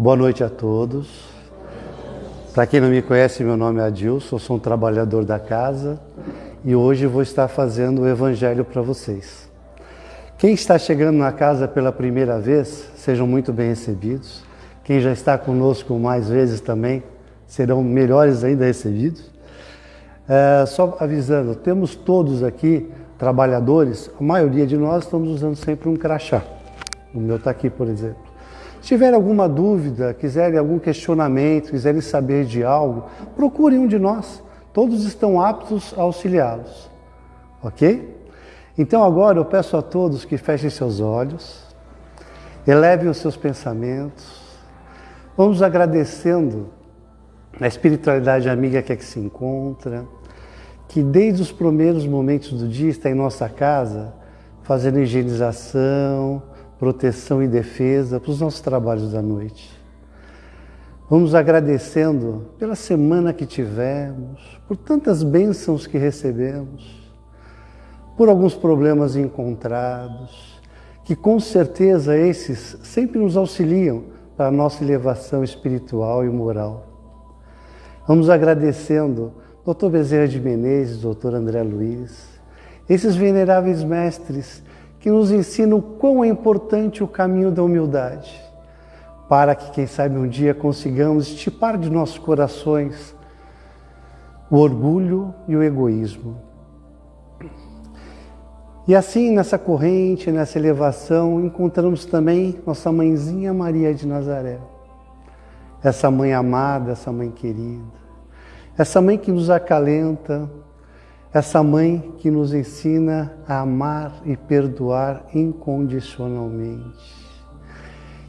Boa noite a todos. Para quem não me conhece, meu nome é Adilson, sou um trabalhador da casa e hoje vou estar fazendo o evangelho para vocês. Quem está chegando na casa pela primeira vez, sejam muito bem recebidos. Quem já está conosco mais vezes também, serão melhores ainda recebidos. É, só avisando, temos todos aqui trabalhadores, a maioria de nós estamos usando sempre um crachá. O meu está aqui, por exemplo. Se tiver alguma dúvida, quiserem algum questionamento, quiserem saber de algo, procurem um de nós. Todos estão aptos a auxiliá-los. Ok? Então agora eu peço a todos que fechem seus olhos, elevem os seus pensamentos, vamos agradecendo a espiritualidade amiga que aqui se encontra, que desde os primeiros momentos do dia está em nossa casa, fazendo higienização, proteção e defesa para os nossos trabalhos da noite. Vamos agradecendo pela semana que tivemos, por tantas bênçãos que recebemos, por alguns problemas encontrados, que com certeza esses sempre nos auxiliam para a nossa elevação espiritual e moral. Vamos agradecendo Dr. Bezerra de Menezes, Dr. André Luiz, esses veneráveis mestres que nos ensina o quão é importante o caminho da humildade, para que, quem sabe, um dia consigamos estipar de nossos corações o orgulho e o egoísmo. E assim, nessa corrente, nessa elevação, encontramos também nossa mãezinha Maria de Nazaré. Essa mãe amada, essa mãe querida, essa mãe que nos acalenta, essa mãe que nos ensina a amar e perdoar incondicionalmente.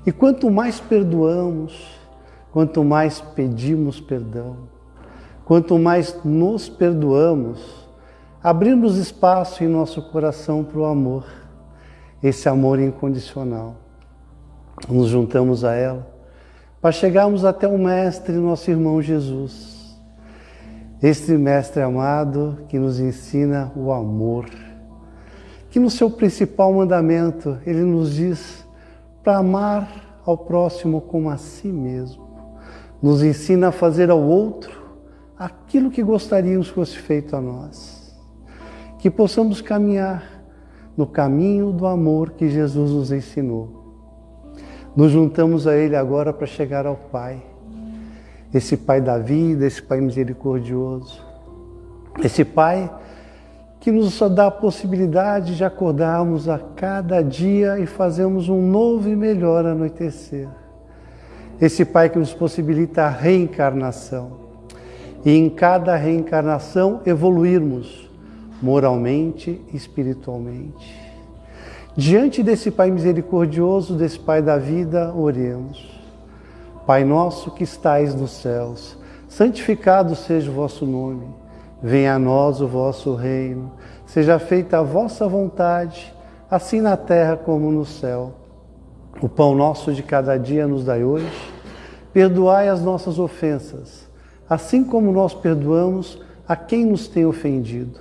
E quanto mais perdoamos, quanto mais pedimos perdão, quanto mais nos perdoamos, abrimos espaço em nosso coração para o amor, esse amor incondicional. Nos juntamos a ela para chegarmos até o Mestre, nosso irmão Jesus este Mestre amado que nos ensina o amor, que no seu principal mandamento ele nos diz para amar ao próximo como a si mesmo. Nos ensina a fazer ao outro aquilo que gostaríamos que fosse feito a nós. Que possamos caminhar no caminho do amor que Jesus nos ensinou. Nos juntamos a Ele agora para chegar ao Pai esse Pai da vida, esse Pai misericordioso, esse Pai que nos dá a possibilidade de acordarmos a cada dia e fazermos um novo e melhor anoitecer. Esse Pai que nos possibilita a reencarnação e em cada reencarnação evoluirmos moralmente e espiritualmente. Diante desse Pai misericordioso, desse Pai da vida, oremos. Pai nosso que estais nos céus, santificado seja o vosso nome. Venha a nós o vosso reino. Seja feita a vossa vontade, assim na terra como no céu. O pão nosso de cada dia nos dai hoje. Perdoai as nossas ofensas, assim como nós perdoamos a quem nos tem ofendido.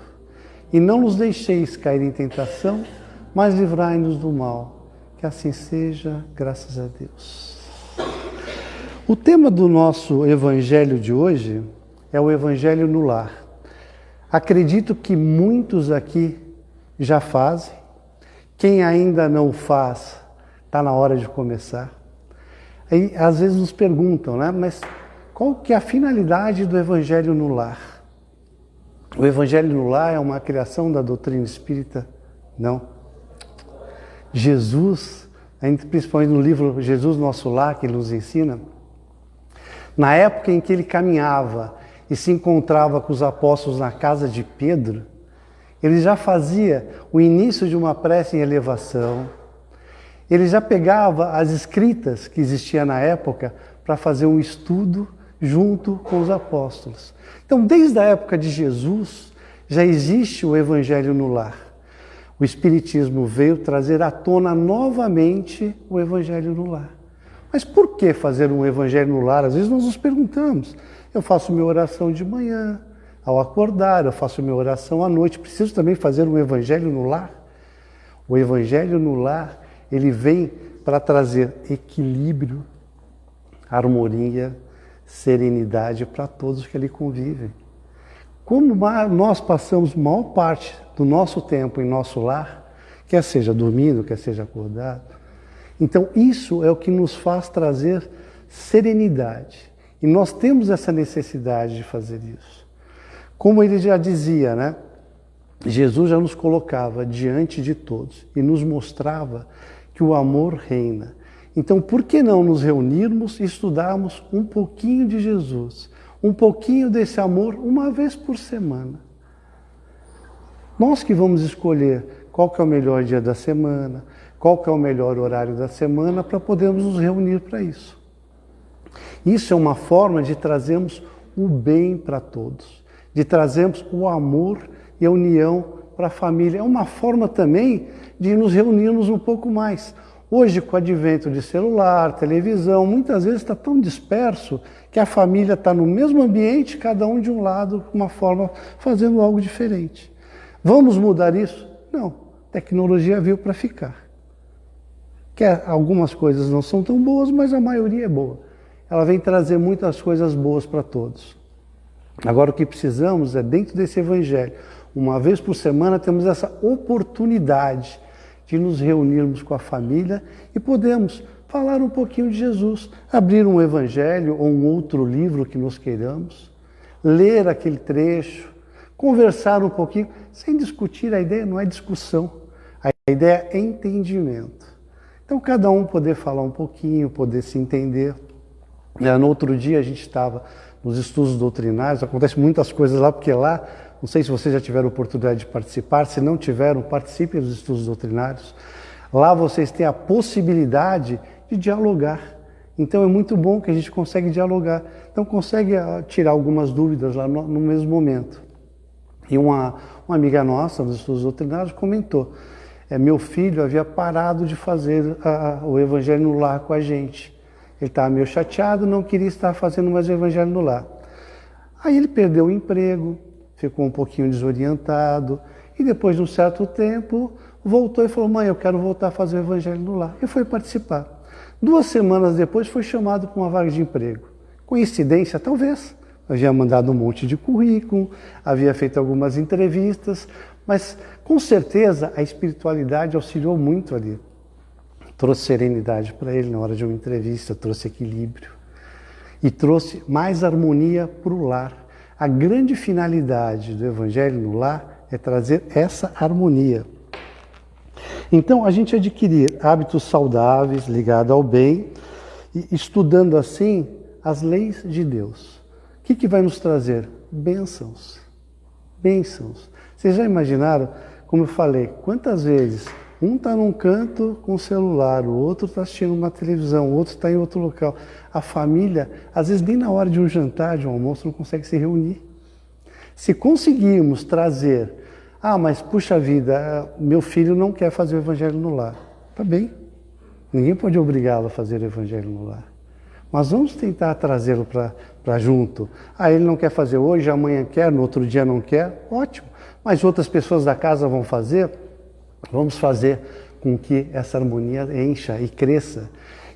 E não nos deixeis cair em tentação, mas livrai-nos do mal. Que assim seja, graças a Deus. O tema do nosso evangelho de hoje é o evangelho no lar. Acredito que muitos aqui já fazem. Quem ainda não faz, está na hora de começar. Aí, às vezes nos perguntam, né? Mas qual que é a finalidade do evangelho no lar? O evangelho no lar é uma criação da doutrina espírita? Não. Jesus, principalmente no livro Jesus Nosso Lar, que nos ensina, na época em que ele caminhava e se encontrava com os apóstolos na casa de Pedro, ele já fazia o início de uma prece em elevação. Ele já pegava as escritas que existiam na época para fazer um estudo junto com os apóstolos. Então, desde a época de Jesus, já existe o evangelho no lar. O Espiritismo veio trazer à tona novamente o evangelho no lar. Mas por que fazer um evangelho no lar? Às vezes nós nos perguntamos. Eu faço minha oração de manhã, ao acordar, eu faço minha oração à noite. Preciso também fazer um evangelho no lar? O evangelho no lar, ele vem para trazer equilíbrio, harmonia, serenidade para todos que ali convivem. Como nós passamos maior parte do nosso tempo em nosso lar, quer seja dormindo, quer seja acordado, então isso é o que nos faz trazer serenidade. E nós temos essa necessidade de fazer isso. Como ele já dizia, né? Jesus já nos colocava diante de todos e nos mostrava que o amor reina. Então, por que não nos reunirmos e estudarmos um pouquinho de Jesus, um pouquinho desse amor, uma vez por semana? Nós que vamos escolher qual que é o melhor dia da semana, qual que é o melhor horário da semana para podermos nos reunir para isso. Isso é uma forma de trazermos o bem para todos, de trazermos o amor e a união para a família. É uma forma também de nos reunirmos um pouco mais. Hoje, com o advento de celular, televisão, muitas vezes está tão disperso que a família está no mesmo ambiente, cada um de um lado, de uma forma, fazendo algo diferente. Vamos mudar isso? Não. Tecnologia veio para ficar. Que algumas coisas não são tão boas, mas a maioria é boa. Ela vem trazer muitas coisas boas para todos. Agora, o que precisamos é, dentro desse evangelho, uma vez por semana temos essa oportunidade de nos reunirmos com a família e podemos falar um pouquinho de Jesus, abrir um evangelho ou um outro livro que nós queiramos, ler aquele trecho, conversar um pouquinho, sem discutir, a ideia não é discussão, a ideia é entendimento. Então, cada um poder falar um pouquinho, poder se entender. No outro dia, a gente estava nos estudos doutrinários, acontece muitas coisas lá, porque lá não sei se vocês já tiveram oportunidade de participar, se não tiveram, participem dos estudos doutrinários. Lá vocês têm a possibilidade de dialogar. Então é muito bom que a gente consegue dialogar. Então consegue ah, tirar algumas dúvidas lá no, no mesmo momento. E uma, uma amiga nossa nos estudos doutrinários comentou, é, meu filho havia parado de fazer a, o evangelho no lar com a gente. Ele estava meio chateado, não queria estar fazendo mais o evangelho no lar. Aí ele perdeu o emprego, ficou um pouquinho desorientado e depois de um certo tempo voltou e falou: Mãe, eu quero voltar a fazer o evangelho no lar. E foi participar. Duas semanas depois foi chamado para uma vaga de emprego. Coincidência? Talvez. Havia mandado um monte de currículo, havia feito algumas entrevistas, mas com certeza a espiritualidade auxiliou muito ali. Trouxe serenidade para ele na hora de uma entrevista, trouxe equilíbrio e trouxe mais harmonia para o lar. A grande finalidade do Evangelho no lar é trazer essa harmonia. Então, a gente adquirir hábitos saudáveis ligados ao bem e estudando assim as leis de Deus. O que, que vai nos trazer? Bênçãos. Bênçãos. Vocês já imaginaram, como eu falei, quantas vezes um está num canto com o celular, o outro está assistindo uma televisão, o outro está em outro local. A família, às vezes nem na hora de um jantar, de um almoço, não consegue se reunir. Se conseguirmos trazer, ah, mas puxa vida, meu filho não quer fazer o evangelho no lar. Tá bem, ninguém pode obrigá-lo a fazer o evangelho no lar. Mas vamos tentar trazê-lo para junto. Ah, ele não quer fazer hoje, amanhã quer, no outro dia não quer, ótimo. Mas outras pessoas da casa vão fazer, Vamos fazer com que essa harmonia encha e cresça.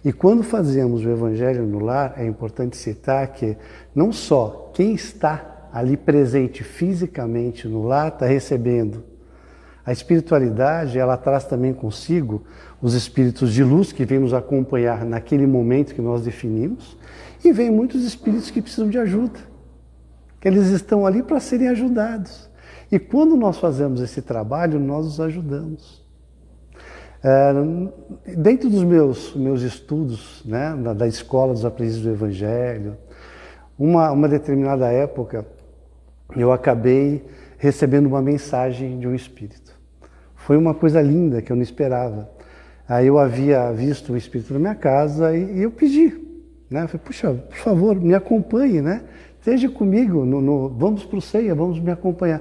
E quando fazemos o Evangelho no lar, é importante citar que não só quem está ali presente fisicamente no lar está recebendo. A espiritualidade, ela traz também consigo os espíritos de luz que vêm nos acompanhar naquele momento que nós definimos, e vem muitos espíritos que precisam de ajuda, que eles estão ali para serem ajudados. E quando nós fazemos esse trabalho, nós os ajudamos. É, dentro dos meus, meus estudos né, da, da escola dos aprendizes do Evangelho, uma, uma determinada época, eu acabei recebendo uma mensagem de um espírito. Foi uma coisa linda que eu não esperava. Aí eu havia visto o espírito na minha casa e, e eu pedi, né? Falei, puxa, por favor, me acompanhe, né? Esteja comigo, no, no, vamos para o ceia, vamos me acompanhar.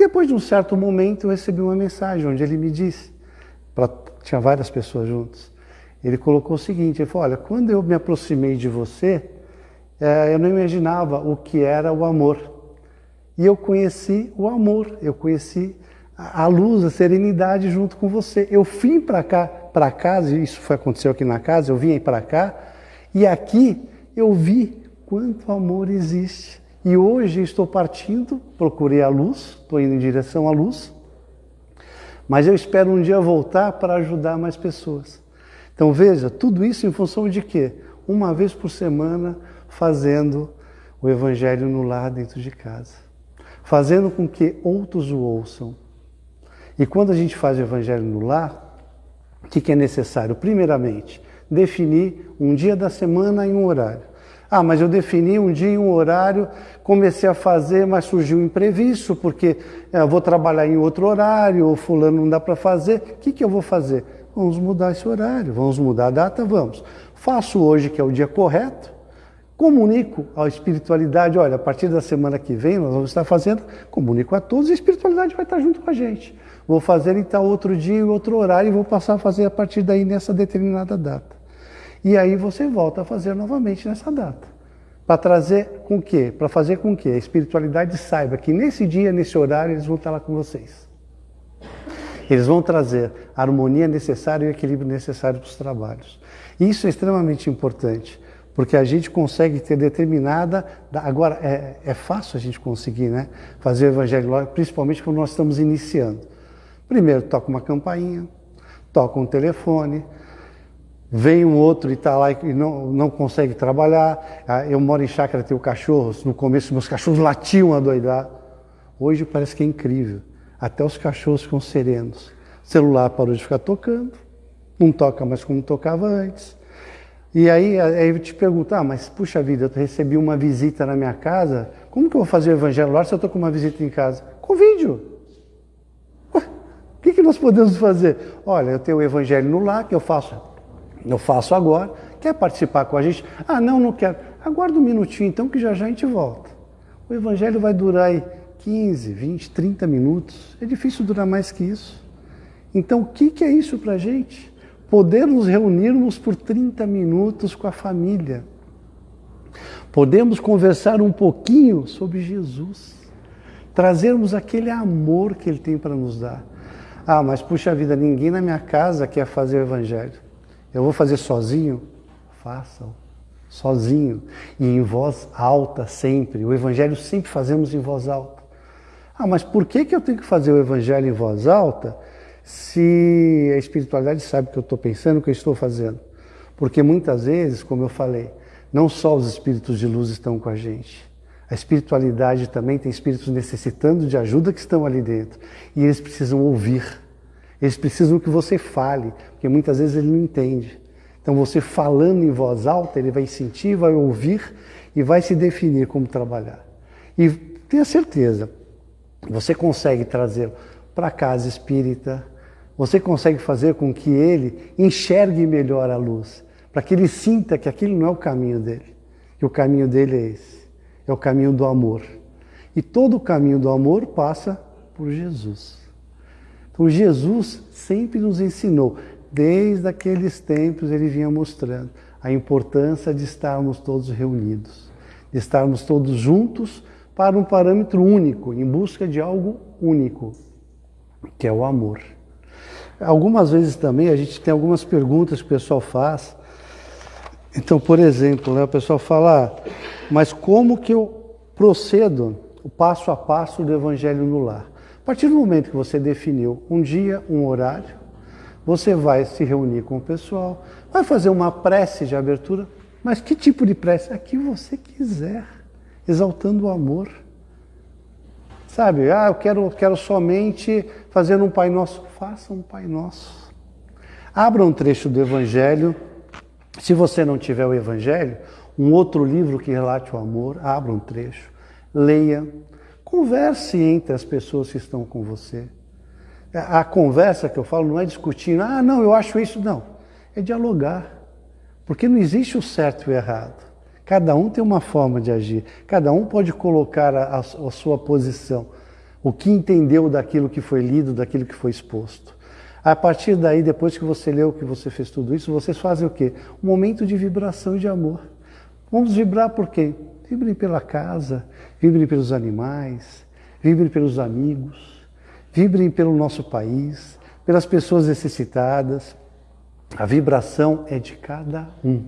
E depois de um certo momento eu recebi uma mensagem onde ele me disse, pra, tinha várias pessoas juntas, ele colocou o seguinte, ele falou, olha, quando eu me aproximei de você, é, eu não imaginava o que era o amor. E eu conheci o amor, eu conheci a luz, a serenidade junto com você. Eu vim para cá, para casa, isso foi aconteceu aqui na casa, eu vim para cá, e aqui eu vi quanto amor existe. E hoje estou partindo, procurei a luz, estou indo em direção à luz, mas eu espero um dia voltar para ajudar mais pessoas. Então veja, tudo isso em função de quê? Uma vez por semana fazendo o Evangelho no lar dentro de casa, fazendo com que outros o ouçam. E quando a gente faz o Evangelho no lar, o que é necessário? Primeiramente, definir um dia da semana e um horário. Ah, mas eu defini um dia e um horário, comecei a fazer, mas surgiu um imprevisto, porque é, vou trabalhar em outro horário, ou fulano não dá para fazer. O que, que eu vou fazer? Vamos mudar esse horário, vamos mudar a data, vamos. Faço hoje, que é o dia correto, comunico à espiritualidade, olha, a partir da semana que vem nós vamos estar fazendo, comunico a todos e a espiritualidade vai estar junto com a gente. Vou fazer então outro dia e outro horário e vou passar a fazer a partir daí nessa determinada data. E aí você volta a fazer novamente nessa data. Para trazer com quê? Para fazer com que a espiritualidade saiba que nesse dia, nesse horário, eles vão estar lá com vocês. Eles vão trazer a harmonia necessária e o equilíbrio necessário para os trabalhos. Isso é extremamente importante, porque a gente consegue ter determinada. Agora, é, é fácil a gente conseguir né, fazer o evangelho, principalmente quando nós estamos iniciando. Primeiro, toca uma campainha, toca um telefone, Vem um outro e está lá e não, não consegue trabalhar. Ah, eu moro em chácara, tenho cachorros. No começo, meus cachorros latiam a doidar. Hoje parece que é incrível. Até os cachorros ficam serenos. O celular parou de ficar tocando. Não toca mais como tocava antes. E aí, aí eu te pergunto, ah, mas puxa vida, eu recebi uma visita na minha casa. Como que eu vou fazer o evangelho lá se eu estou com uma visita em casa? Com vídeo. O que, que nós podemos fazer? Olha, eu tenho o evangelho no lar, que eu faço eu faço agora. Quer participar com a gente? Ah, não, não quero. Aguarda um minutinho então que já já a gente volta. O evangelho vai durar aí 15, 20, 30 minutos. É difícil durar mais que isso. Então, o que, que é isso para a gente? Poder nos reunirmos por 30 minutos com a família. Podemos conversar um pouquinho sobre Jesus. Trazermos aquele amor que Ele tem para nos dar. Ah, mas puxa vida, ninguém na minha casa quer fazer o Evangelho. Eu vou fazer sozinho? Façam. Sozinho. E em voz alta sempre. O Evangelho sempre fazemos em voz alta. Ah, mas por que, que eu tenho que fazer o Evangelho em voz alta se a espiritualidade sabe o que eu estou pensando, o que eu estou fazendo? Porque muitas vezes, como eu falei, não só os espíritos de luz estão com a gente. A espiritualidade também tem espíritos necessitando de ajuda que estão ali dentro. E eles precisam ouvir. Eles precisam que você fale, porque muitas vezes ele não entende. Então você falando em voz alta, ele vai sentir, vai ouvir e vai se definir como trabalhar. E tenha certeza, você consegue trazer para casa espírita, você consegue fazer com que ele enxergue melhor a luz, para que ele sinta que aquele não é o caminho dele, que o caminho dele é esse, é o caminho do amor. E todo o caminho do amor passa por Jesus. Então Jesus sempre nos ensinou, desde aqueles tempos ele vinha mostrando a importância de estarmos todos reunidos, de estarmos todos juntos para um parâmetro único, em busca de algo único, que é o amor. Algumas vezes também a gente tem algumas perguntas que o pessoal faz. Então, por exemplo, né, o pessoal fala, ah, mas como que eu procedo o passo a passo do evangelho no lar? A partir do momento que você definiu um dia, um horário, você vai se reunir com o pessoal, vai fazer uma prece de abertura, mas que tipo de prece? A que você quiser, exaltando o amor. Sabe, ah, eu quero, quero somente fazer um Pai Nosso. Faça um Pai Nosso. Abra um trecho do Evangelho. Se você não tiver o Evangelho, um outro livro que relate o amor, abra um trecho, leia, Converse entre as pessoas que estão com você. A conversa que eu falo não é discutindo, ah, não, eu acho isso, não. É dialogar. Porque não existe o certo e o errado. Cada um tem uma forma de agir, cada um pode colocar a, a, sua posição, o que entendeu daquilo que foi lido, daquilo que foi exposto. A partir daí, depois que você leu, que você fez tudo isso, vocês fazem o quê? Um momento de vibração e de amor. Vamos vibrar por quê? Vibrem pela casa, vibrem pelos animais, vibrem pelos amigos, vibrem pelo nosso país, pelas pessoas necessitadas. A vibração é de cada um.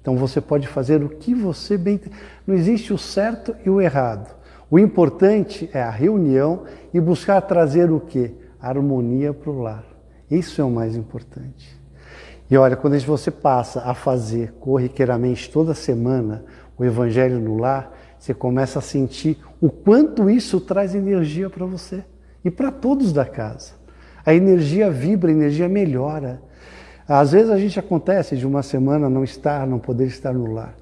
Então você pode fazer o que você bem. Não existe o certo e o errado. O importante é a reunião e buscar trazer o que? Harmonia para o lar. Isso é o mais importante. E olha, quando você passa a fazer corriqueiramente toda semana o Evangelho no lar, você começa a sentir o quanto isso traz energia para você e para todos da casa. A energia vibra, a energia melhora. Às vezes a gente acontece de uma semana não estar, não poder estar no lar.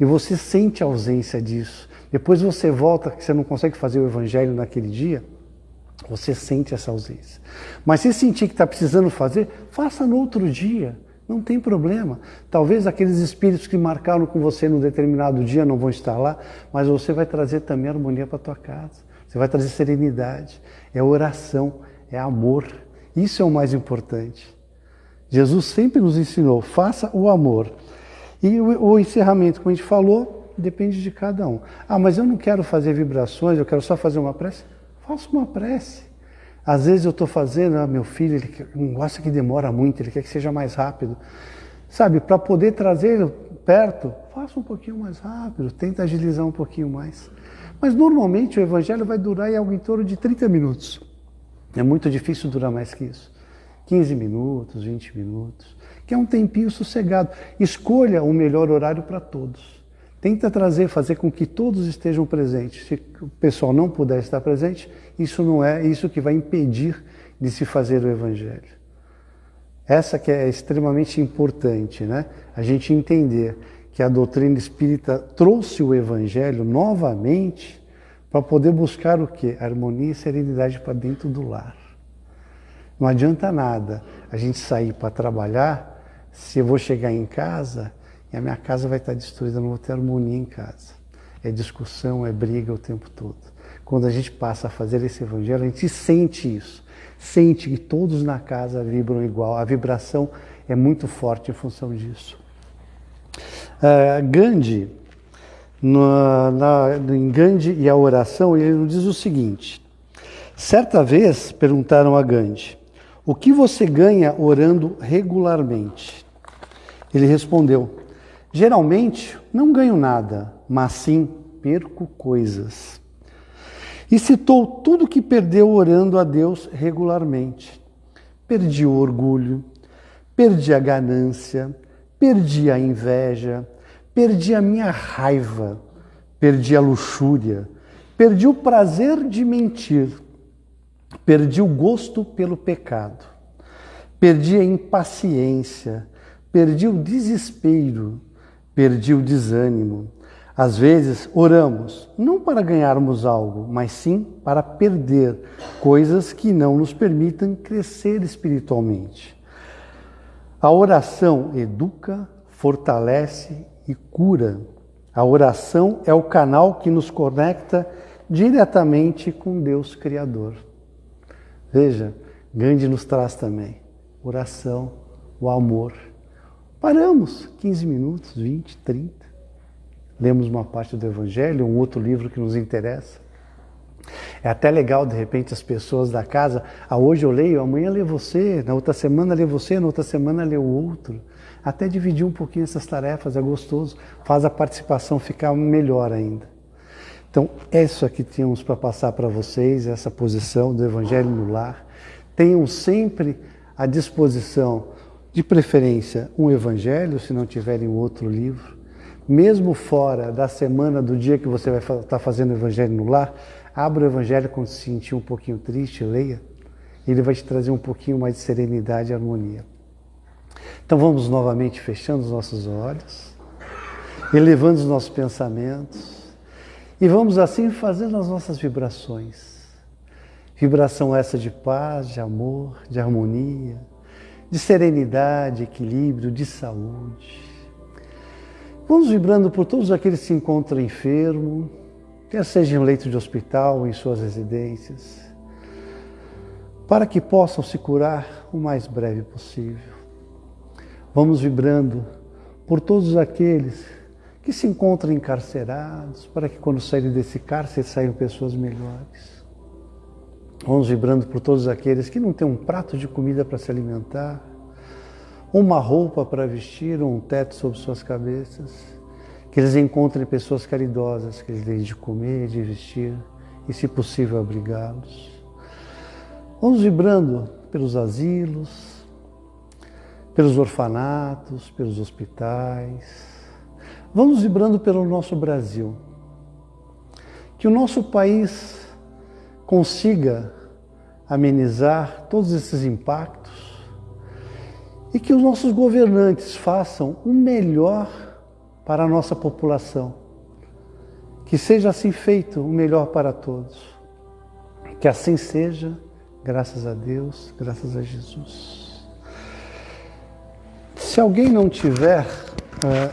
E você sente a ausência disso. Depois você volta, que você não consegue fazer o evangelho naquele dia, você sente essa ausência. Mas se sentir que está precisando fazer, faça no outro dia. Não tem problema. Talvez aqueles espíritos que marcaram com você num determinado dia não vão estar lá, mas você vai trazer também harmonia para tua casa. Você vai trazer serenidade. É oração, é amor. Isso é o mais importante. Jesus sempre nos ensinou: faça o amor. E o, o encerramento, como a gente falou, depende de cada um. Ah, mas eu não quero fazer vibrações, eu quero só fazer uma prece. Faça uma prece. Às vezes eu estou fazendo, ah, meu filho, ele não gosta que demora muito, ele quer que seja mais rápido. Sabe, para poder trazer perto, faça um pouquinho mais rápido, tenta agilizar um pouquinho mais. Mas normalmente o evangelho vai durar em algo em torno de 30 minutos. É muito difícil durar mais que isso. 15 minutos, 20 minutos, que é um tempinho sossegado. Escolha o melhor horário para todos. Tenta trazer, fazer com que todos estejam presentes. Se o pessoal não puder estar presente, isso não é isso que vai impedir de se fazer o evangelho. Essa que é extremamente importante, né? A gente entender que a doutrina espírita trouxe o evangelho novamente para poder buscar o que? Harmonia e serenidade para dentro do lar. Não adianta nada a gente sair para trabalhar se eu vou chegar em casa e a minha casa vai estar destruída, não vou ter harmonia em casa. É discussão, é briga o tempo todo. Quando a gente passa a fazer esse evangelho, a gente sente isso. Sente que todos na casa vibram igual. A vibração é muito forte em função disso. Uh, Gandhi, no, na, em Gandhi e a oração, ele diz o seguinte: certa vez perguntaram a Gandhi, o que você ganha orando regularmente? Ele respondeu: Geralmente não ganho nada, mas sim perco coisas. E citou tudo que perdeu orando a Deus regularmente. Perdi o orgulho, perdi a ganância, perdi a inveja, perdi a minha raiva, perdi a luxúria, perdi o prazer de mentir, perdi o gosto pelo pecado, perdi a impaciência, perdi o desespero, perdi o desânimo. Às vezes oramos não para ganharmos algo, mas sim para perder coisas que não nos permitam crescer espiritualmente. A oração educa, fortalece e cura. A oração é o canal que nos conecta diretamente com Deus Criador. Veja, Gandhi nos traz também oração, o amor Paramos 15 minutos, 20, 30. Lemos uma parte do Evangelho, um outro livro que nos interessa. É até legal, de repente, as pessoas da casa, ah, hoje eu leio, amanhã lê você, na outra semana lê você, na outra semana lê o outro. Até dividir um pouquinho essas tarefas é gostoso, faz a participação ficar melhor ainda. Então, é isso aqui tínhamos para passar para vocês, essa posição do Evangelho no lar. Tenham sempre à disposição de preferência um evangelho, se não tiverem outro livro. Mesmo fora da semana do dia que você vai estar tá fazendo o evangelho no lar, abra o evangelho quando se sentir um pouquinho triste, leia. Ele vai te trazer um pouquinho mais de serenidade e harmonia. Então vamos novamente fechando os nossos olhos, elevando os nossos pensamentos e vamos assim fazendo as nossas vibrações. Vibração essa de paz, de amor, de harmonia, de serenidade, equilíbrio, de saúde. Vamos vibrando por todos aqueles que se encontram enfermos, quer seja em leito de hospital ou em suas residências, para que possam se curar o mais breve possível. Vamos vibrando por todos aqueles que se encontram encarcerados, para que quando saírem desse cárcere saiam pessoas melhores. Vamos vibrando por todos aqueles que não têm um prato de comida para se alimentar, uma roupa para vestir, um teto sobre suas cabeças, que eles encontrem pessoas caridosas, que eles deem de comer, de vestir e, se possível, abrigá-los. Vamos vibrando pelos asilos, pelos orfanatos, pelos hospitais. Vamos vibrando pelo nosso Brasil. Que o nosso país consiga amenizar todos esses impactos e que os nossos governantes façam o melhor para a nossa população. Que seja assim feito o melhor para todos. Que assim seja, graças a Deus, graças a Jesus. Se alguém não tiver, uh,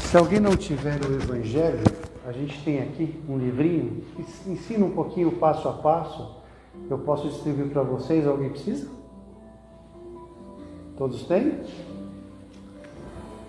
se alguém não tiver o Evangelho, a gente tem aqui um livrinho que ensina um pouquinho passo a passo. Eu posso distribuir para vocês. Alguém precisa? Todos têm?